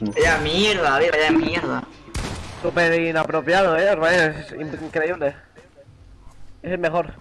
Vaya mierda, vaya mierda. Súper inapropiado, eh, es increíble. Es el mejor.